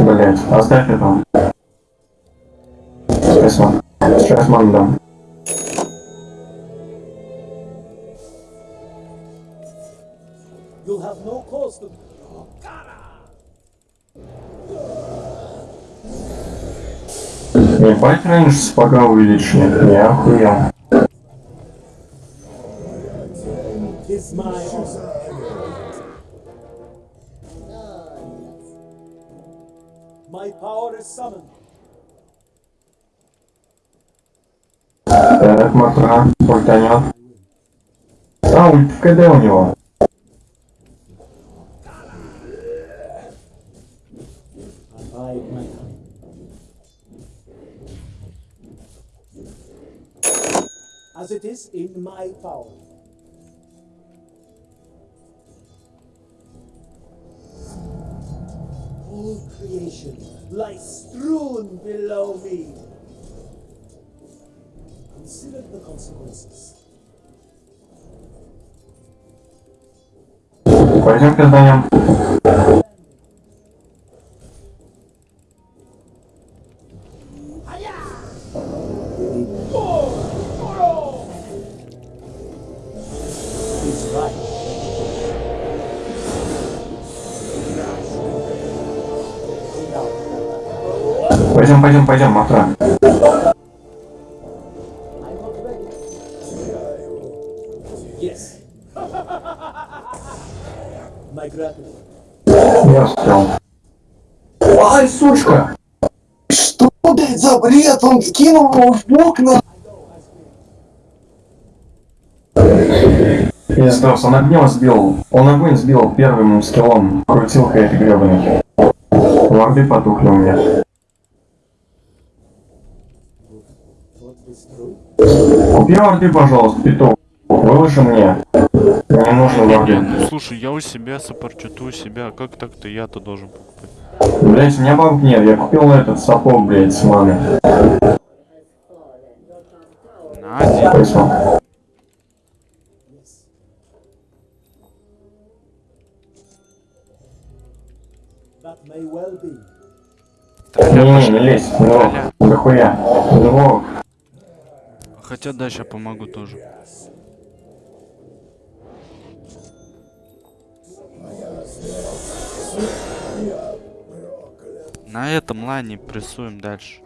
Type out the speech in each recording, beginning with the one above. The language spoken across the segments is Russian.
Блять, оставь это. Спасибо. Сейчас ман дам. You'll have no cause to. Ебать рейндж сапога увеличили. Я охуел. My My power is summoned. Так, Матра, ультанет. А, ульт в КД у него. Abide my time. As it is in my power. creation lies strewn below me. Consider the consequences. Пойдем пизданем. Пойдем, Матра. Yes. Я успел. Ай, сучка! Что, блядь, за бред? Он кинул его в окна. Пиздос, он огнем сбил. Он огонь сбил первым скиллом. Крутилка этой гребаной. Лорды потухли у меня. Купи лорды, пожалуйста, петух. Выложи мне. Мне нужен лорды. Ну, слушай, я у себя саппорчу, ты у себя. Как так-то я-то должен покупать? Блять, у меня бабок нет. Я купил этот сапог, блять, с маны. На. Спасибо. Well. Не, не лезь. Ну, дохуя. Ну, Хотя да, сейчас помогу тоже. На этом лайне прессуем дальше.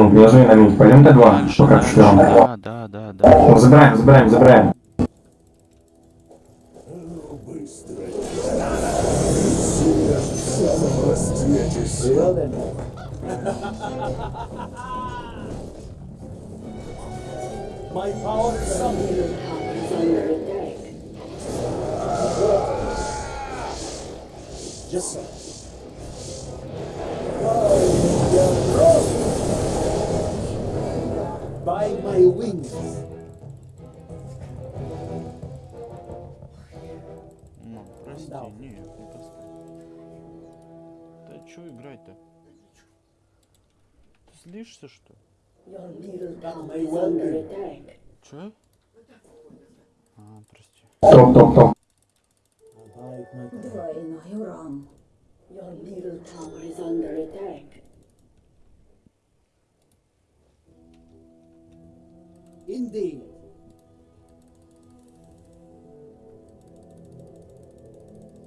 И вон, внизу и на мид. Пойдем Т2. Дальше, Пока дальше. что Да, да, да, да. Забираем, забираем, забираем. My power is under attack. Yes, my wings. Ну, прости, Да. нет, не поставь. Да чё играть-то? Ты злишься, что? ли? Your. Чё? А, прости. Abide my time. Двойной урон. Your middle tower is under attack. Indeed.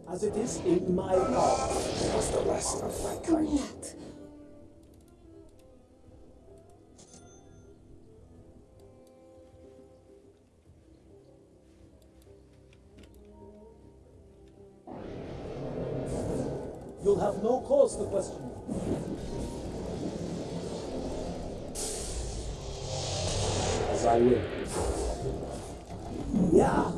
As it is in my power. Нет. You'll have no cause to question me. I will. Yeah.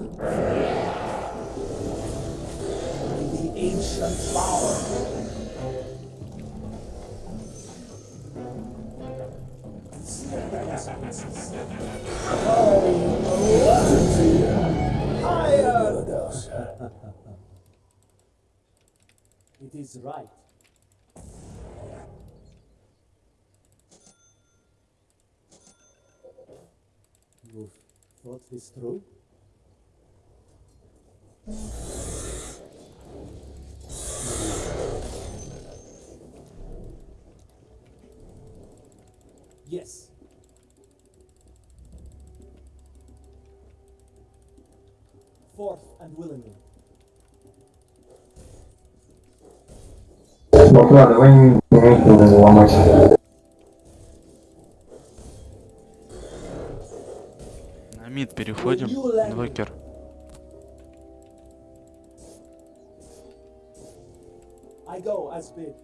The ancient power. Oh, Hired! it is right. not is true. Yes. Forth and willingly. Well, when переходим. Инвокер. I go as bid.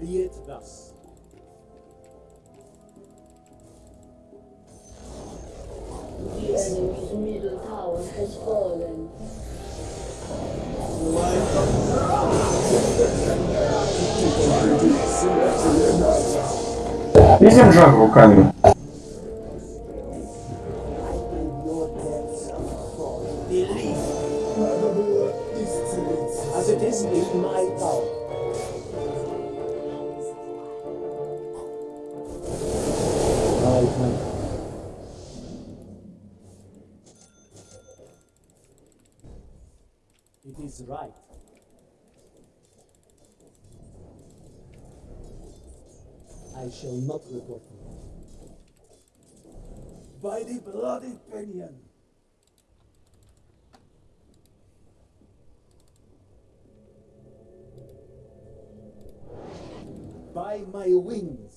Be it thus. The enemy's middle tower has fallen. Видим жаг руками. Pinion! By my wings!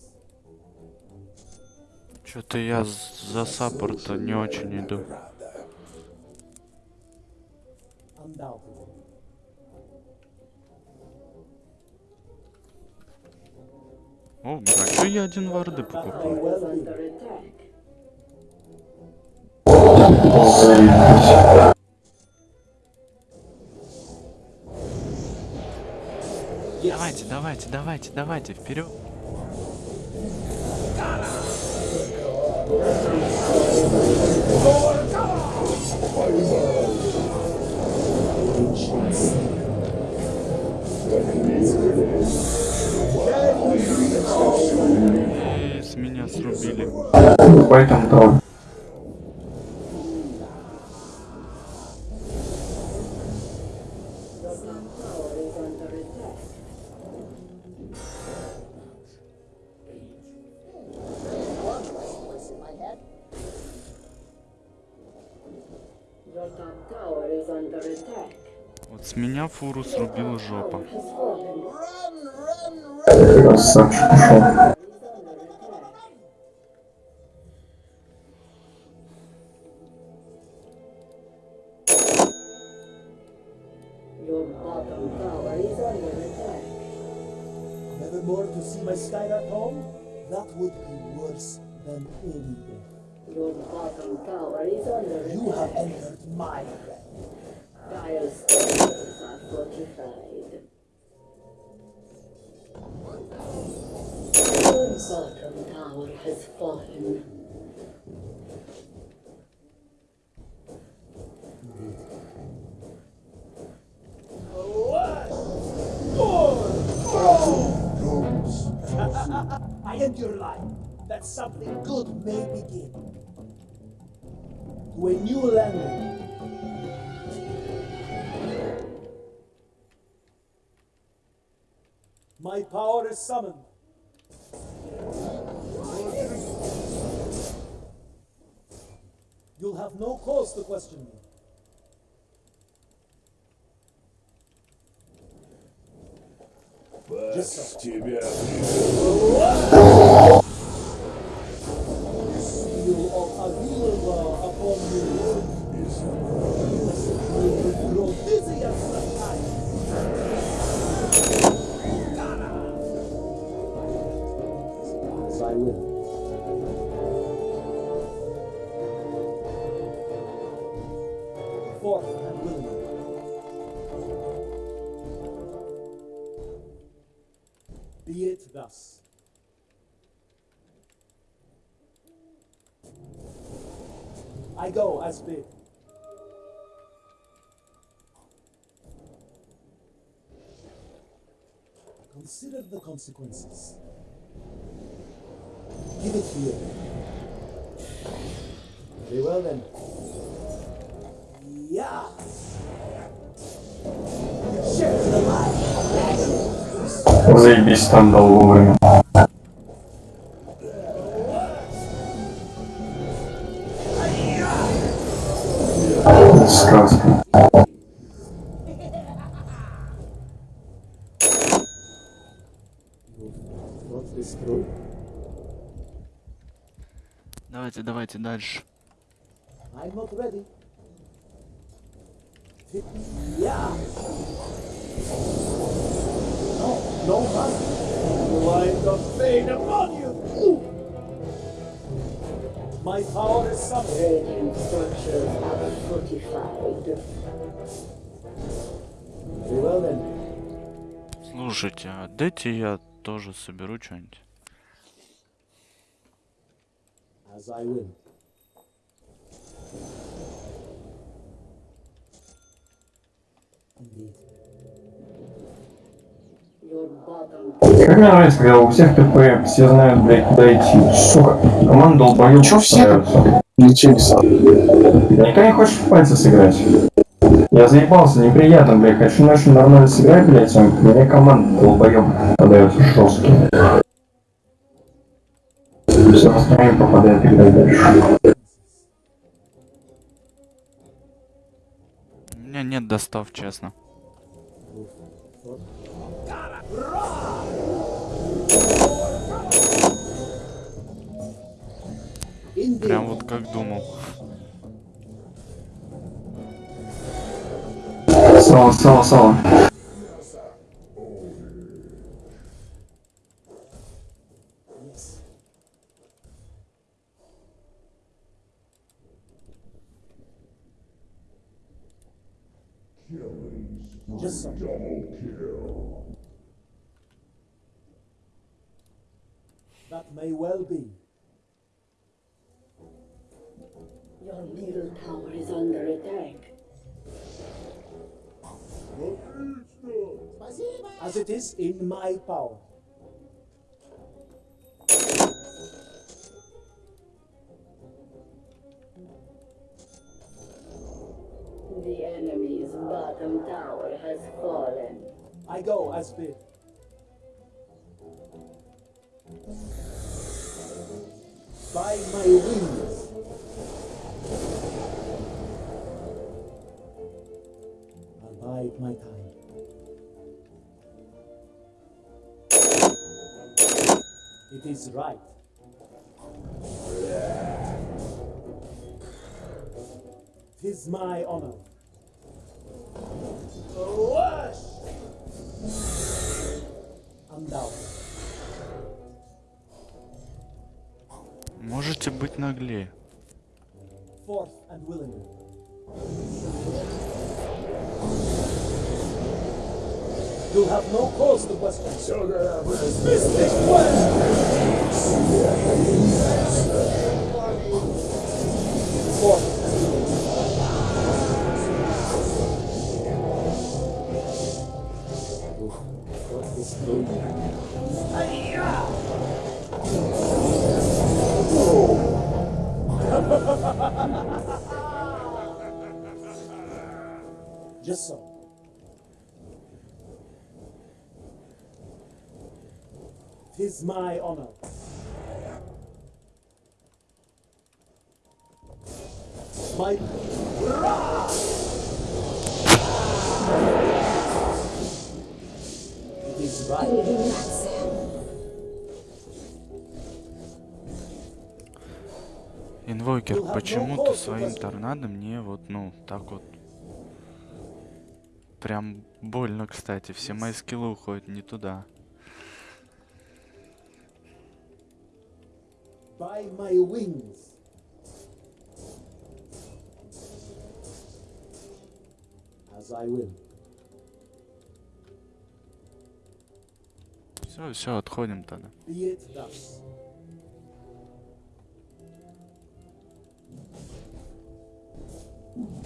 Что-то я за саппорта не очень иду. О, чё я один варды покупаю? Давайте, давайте, давайте, давайте, вперед. С меня срубили. Поэтому там. Меня фуру срубила жопа. Has fallen. Красавчик пошел. Is under attack. Your bottom tower is under attack. Never more to see my Skyrat home? That would be worse than any death. Your bottom tower is under You have attack. entered my realm. Dire structures are fortified. Your bottom tower has fallen. I end your life that something good may begin. To a new landing. My power is summoned. You'll have no cause to question me. Just so. тебя I go as bid. Consider the consequences. Give it here. Very well then. Yeah. Share the light. Заебись там дал вовремя. Давайте, давайте дальше. I'm not ready. Yeah. No, no, man. Light the fade upon you. My power is something. Radiant structures are fortified. Very well then. Слушайте, а дайте я тоже соберу что-нибудь. As I will. Indeed. Your bottom Как мне нравится, когда у всех ТП все знают, блядь, куда идти. Сука, команда долбоёб Чё все стараются. Лечили сам. Никто не хочет в пальцы сыграть. Я заебался, неприятно, блядь. Хочу начать нормально сыграть, блядь, а мне команда долбоёб попадается жесткий. Все настроение попадает играть дальше. У меня нет достав, честно. Прям вот как думал. Сало, сало, сало. In my power. The enemy's bottom tower has fallen. I go as bid. By my wings. I'll my time. It is right. Tis my honor. Rush! Undoubted. Можете быть наглее. Forth and willingly. You'll have no cause to question. Dismiss this plan! My honor. My It is right. Инвокер, почему-то своим торнадо мне вот, ну, так вот. Прям больно, кстати. Все мои скиллы уходят не туда. by my wings. As I will. Все, все, отходим тогда. Be it thus.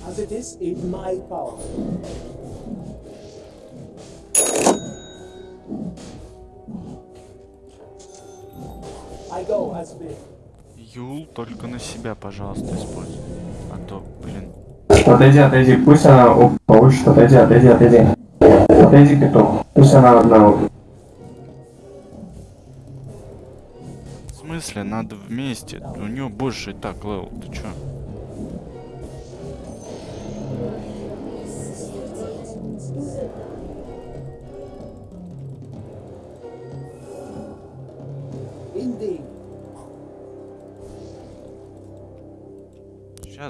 As it is in my power. Eul только на себя, пожалуйста, используй. А то, блин. Отойди, отойди, пусть она up, получит, отойди, отойди, отойди. Отойди, петух. Пусть она одна. up. В смысле, надо вместе. У нее больше и так level. Ты чё?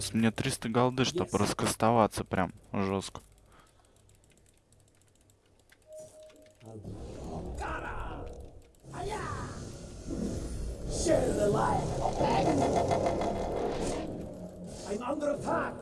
Сейчас мне 300 голды, чтобы раскастоваться прям жестко. I'm under attack.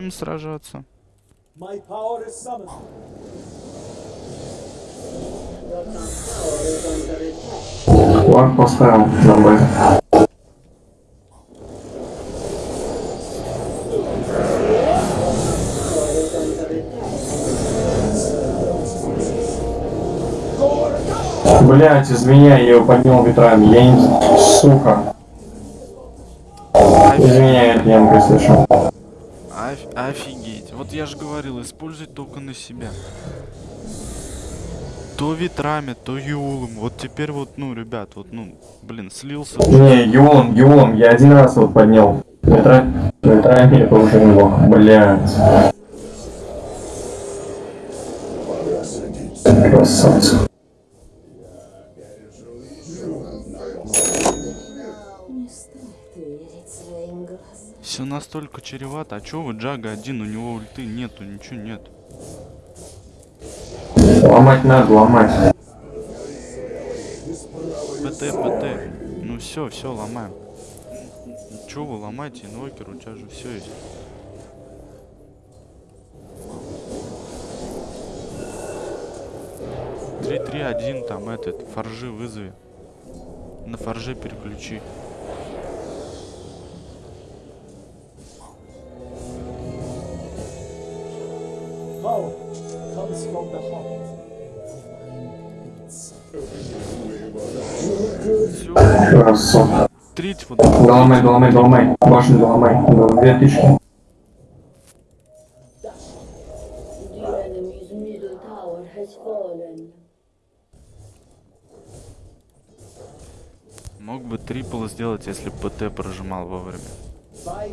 Under attack. Флаг поставил attack. Блять, извини, я ее поднял ветрами. Я не... Сука. Извиняй, я не слышал. Оф- офигеть. Вот я же говорил, используй только на себя. То ветрами, то юлом. Вот теперь вот, ну, ребят, вот, ну, блин, слился. Не, Юлом, Юлом, я один раз вот поднял. Ветра... Ветрами это уже неплохо. Блять. Красавцы. Настолько чревато. А чё вы Джага один? У него ульты нету, ничего нет. Ломать надо, ломать. ПТ, ПТ. Ну все, все, ломаем. Че вы ломаете, инвокер, у тебя же все есть. Три, три, один, там этот, форжи вызови. На форже переключи. Красавцы. трить вот. Доломай, доломай, доломай. Башню доломай. Две tower has fallen. Мог бы трипл сделать, если бы ПТ прожимал вовремя. By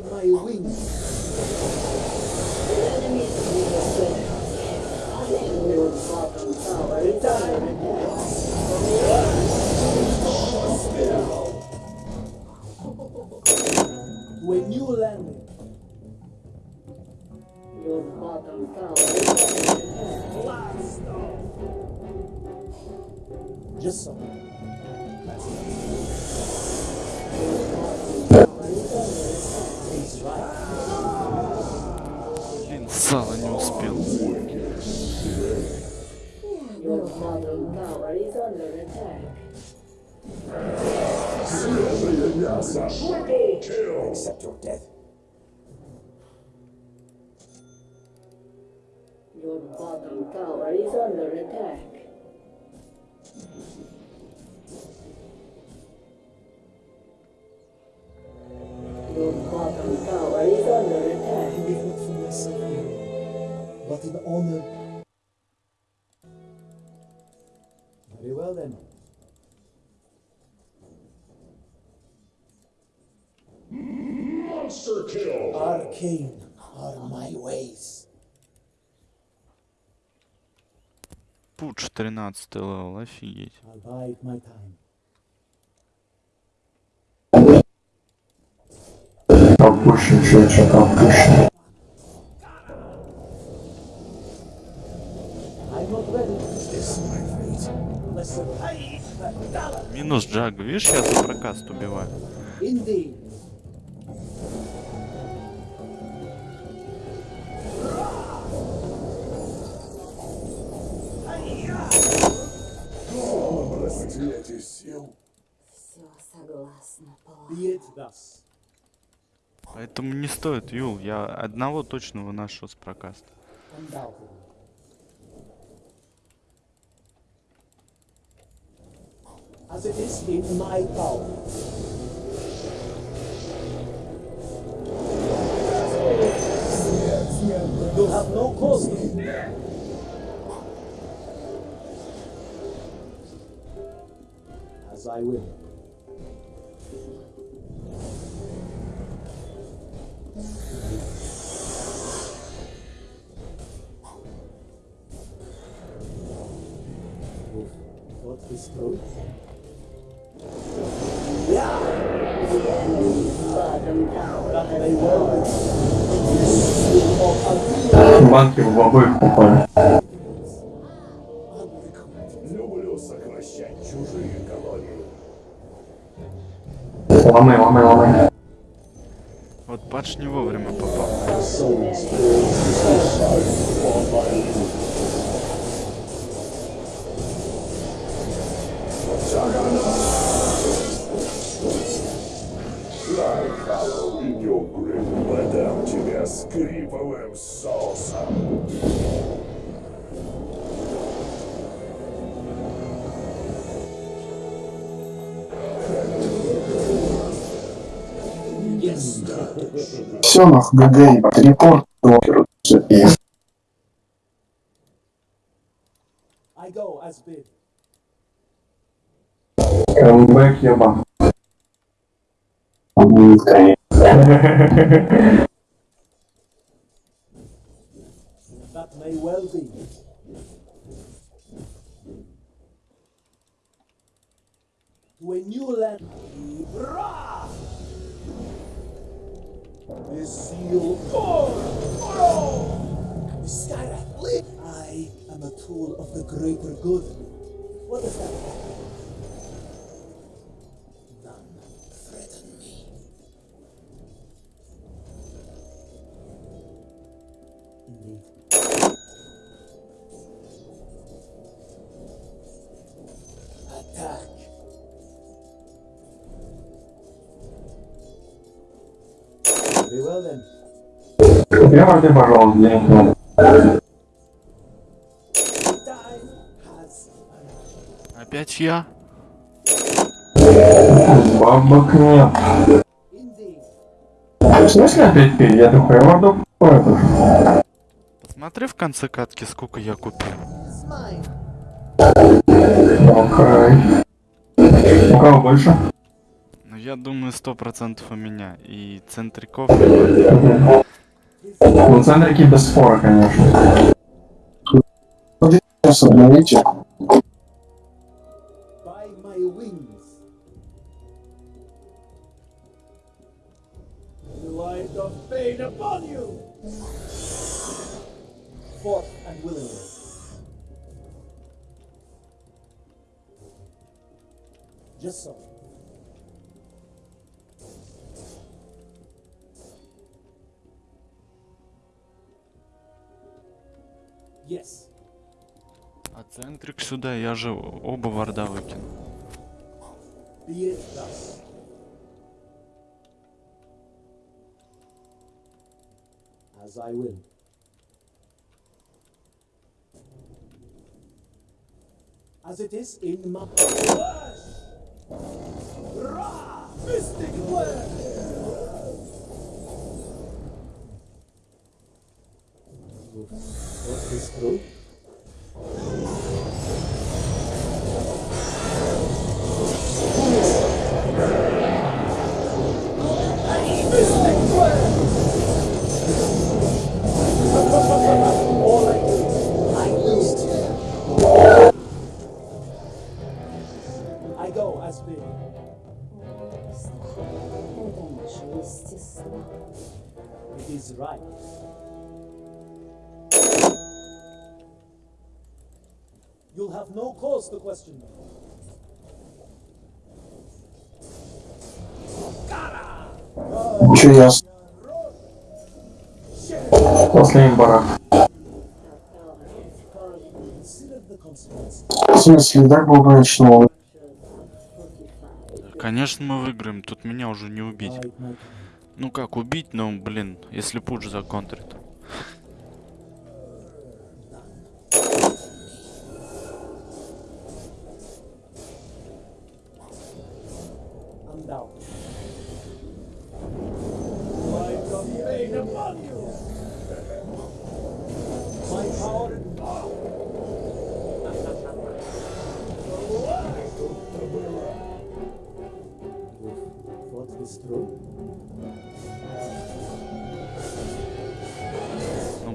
Your bottom tower is under attack. Blast off. Just so. He's right. Блин, сало не успел. Your bottom tower is under attack. Accept your death. Your bottom tower is under attack. Your bottom tower is under attack. I live not for myself but in honor. Very well then. Monster kill! Arcane are my ways. Пуч 13 левел, офигеть. I'll bide my time. Опущен, чуть что-то опущен. I'm I'm not ready. Is this my fate? Listen, I the dollar. Минус Джага. Видишь, я за прокаст убиваю. Indeed. Thus. Поэтому не стоит, Юл. Я одного точно выношу с прокаста. Undoubtedly. As it is in my power. You'll have no cause to fear. As I will. Банки в обоих попали. Люблю сокращать чужие колонии. Ломай, ломай, ломай. Вот Патч не вовремя попал. Скриповым соусом. Нахуй, ГГ, репорт блогеру. И I go as bid. Камбэк may well be. To a new land. Hurrah! This seal for. The Skyrath. I am a tool of the greater good. What is that? None Прямо пожалуйста, has arrived. Опять я? Бабок нет. В смысле опять пить? Я я морду это. Посмотри в конце катки, сколько я купил. Окей. У кого больше? Ну, я думаю, сто процентов у меня. И центриков либо- Ну, центрики без спора, конечно. сейчас обновите. By my Yes. А центрик сюда, я же оба варда выкинул. As I will. As it is in my! Mystic flare! group cause to question. Че ясно? После имбара. The. В смысле, так было бы начало. Конечно, мы выиграем. Тут меня уже не убить. Ну как убить, но, блин, если пуш законтрит.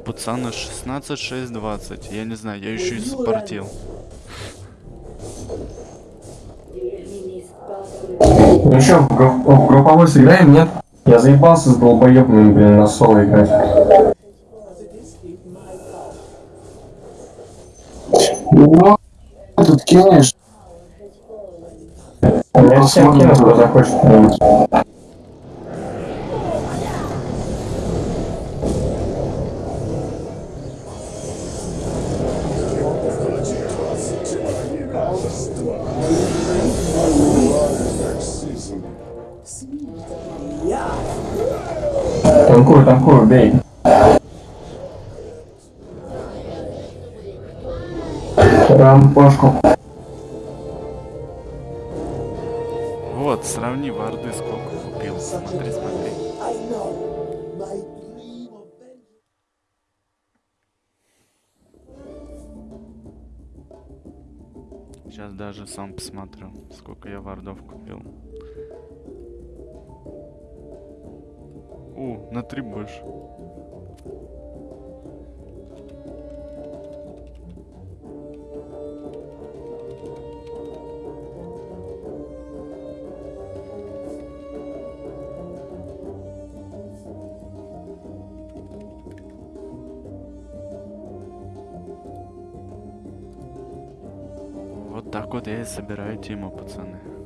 пацаны 16, 6, 20. Я не знаю, я еще и спортил. Ну что, в, групп в групповой сыграем, нет? Я заебался с долбоебными блин, на соло играть. Ну, тут кинешь. Я всем кину, кто захочет. Рампашку. Вот, сравни варды, сколько купил. Смотри, смотри. Сейчас даже сам посмотрю, сколько я вардов купил. У, на три больше. Так вот я и собираю тиму, пацаны.